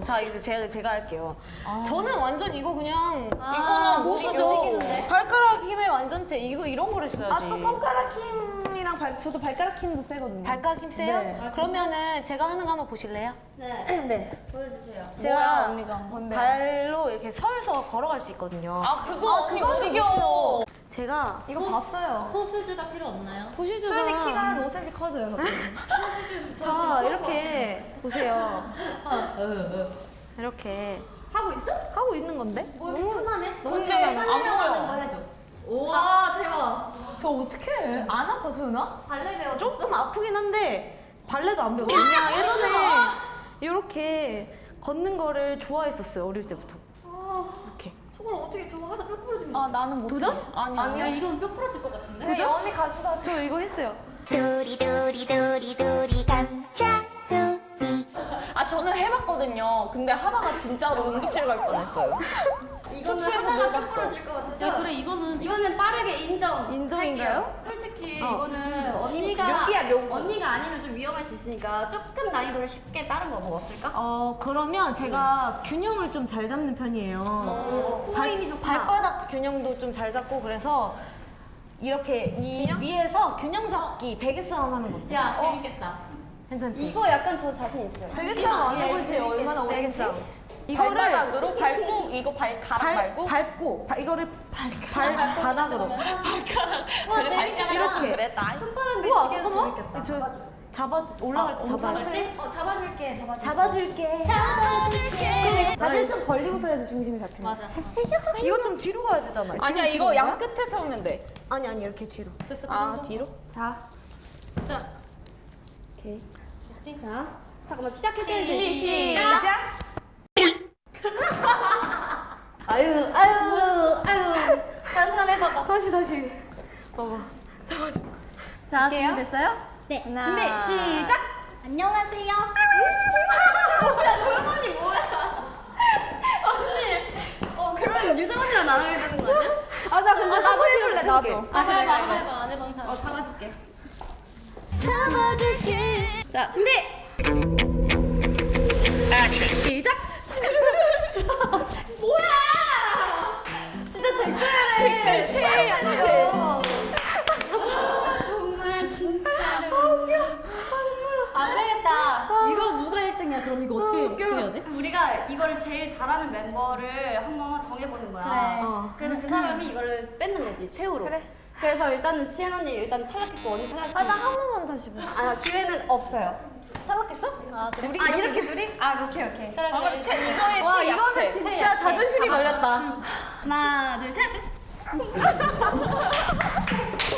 자 이제 제가 제가 할게요. 저는 완전 이거 그냥 아, 이거는 못 쓰죠. 발가락 힘의 완전체 이거 이런 거를 써야지. 아 또 손가락 힘이랑 발, 저도 발가락 힘도 세거든요. 발가락 힘 세요? 네. 그러면은 제가 하는 거 한번 보실래요? 네. 네. 보여주세요. 제가 언니가? 뭔데요? 발로 이렇게 서서 걸어갈 수 있거든요. 아 그거 언니 못 이겨. 제가 이거 봤어요. 호수주가 필요 없나요? 도시주가 수현이 키가 한 5cm 커져요. 갑자기. 이렇게 보세요. 이렇게 하고 있어? 하고 있는 건데? 뭘 편하네? 너무 편하네. 하려고 하는 거 해줘. 와 대박. 저 어떻게 해? 안 아파 소연아? 발레 배웠어? 조금 아프긴 한데 발레도 안 배웠어요. 그냥 예전에 이렇게 걷는 거를 좋아했었어요 어릴 때부터. 아, 이렇게. 저걸 어떻게 저거 하다 뼈 부러지면 아 나는 못. 도전? 아니야. 아니야 이건 뼈 부러질 것 같은데? 그죠? 언니 가져다. 저 이거 했어요. 도리 도리 도리 도리 아 저는 해봤거든요. 근데 하다가 진짜로 응급실 갈 뻔했어요. 이거는 봤어. 부러질 것 같아서 야, 그래, 이거는- 이거는 빠르게 인정 인정인가요? 할게요. 솔직히 어. 이거는 언니가 묘기야, 묘기. 언니가 아니면 좀 위험할 수 있으니까 조금 난이도를 쉽게 다른 거뭐 없을까? 어 그러면 제가 균형을 좀 잘 잡는 편이에요. 어, 코어 힘이 좋구나 발바닥 균형도 좀 잘 잡고 그래서 이렇게 이 위에서 균형 잡기 베개 싸움 하는 거 어때? 야, 재밌겠다. 괜찮지? 이거 약간 저 자신 있어요 싸움 안 해볼 때 얼마나 베개 오래겠지? 싸움. 이거를 발바닥으로 밟고 이거 발가락 발, 말고 밟고 발, 이거를 발, 발 바닥으로 발가락. 와. 발가락 이렇게. 그래 나. 손바닥 우와 미치게 재밌겠다 저 잡아 올라갈 때 잡아 때? 어 잡아줄게 잡아줄게 잡아줄게 잡아줄게 다리를 좀 벌리고서 해서 중심이 잡히는 맞아 이거 좀 뒤로 가야 되잖아 아니야 이거 양? 끝에 세우면 돼. 아니 아니 이렇게 뒤로 됐어 그아 정도? 뒤로? 자 자. 오케이 자 잠깐만 시작해줘야지. 시작. 아유 아유 아유. 다른 사람 해봐봐. 다시 다시. 봐봐. 자 준비됐어요? 네. 하나. 준비 시작. 안녕하세요. 야 조연 언니 뭐야? 언니. 어 그러면 유정 언니랑 나눠야 되는 거 아니야? 아 나 근데 나도 해볼래 나도. 아 그래 해봐 해봐 안 해봐. 이상 어 잡아줄게. 잡아줄게 자 준비! 시작! 뭐야! 진짜 댓글에 댓글 최애야 정말 진짜로 안 되겠다. 이거 누가 1등이야? 그럼 이거 어떻게 어떻게 해야 돼? 우리가 이거를 제일 잘하는 멤버를 한번 정해보는 거야. 그래. 어. 그래서 그 사람이 이거를 뺏는 거지 최후로. 그래 그래서 일단은 치엔 언니 일단 탈락했고 언니 탈락했고. 아 나 한 번만 다시 봐. 아 기회는 없어요. 탈락했어? 아, 둘이 아 이렇게 둘이? 아 오케이 오케이. 아 그래 최 이거의 와. 이거는 진짜 자존심이 걸렸다. 하나 둘 셋